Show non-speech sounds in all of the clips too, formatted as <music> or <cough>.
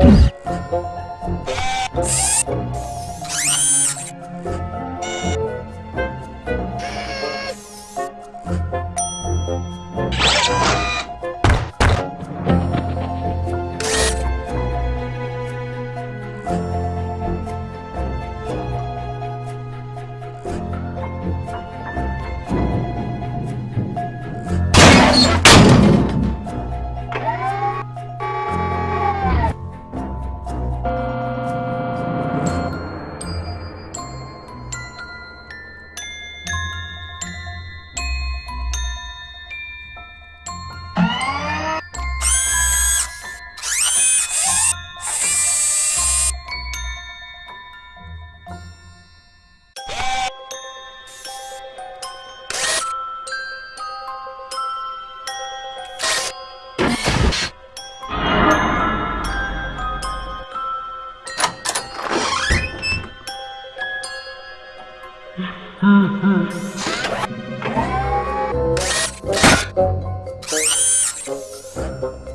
Thank you. <laughs> Hmm.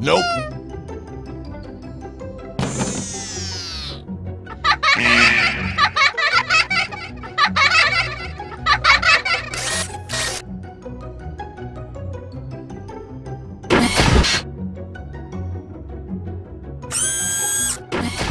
Nope. 嗯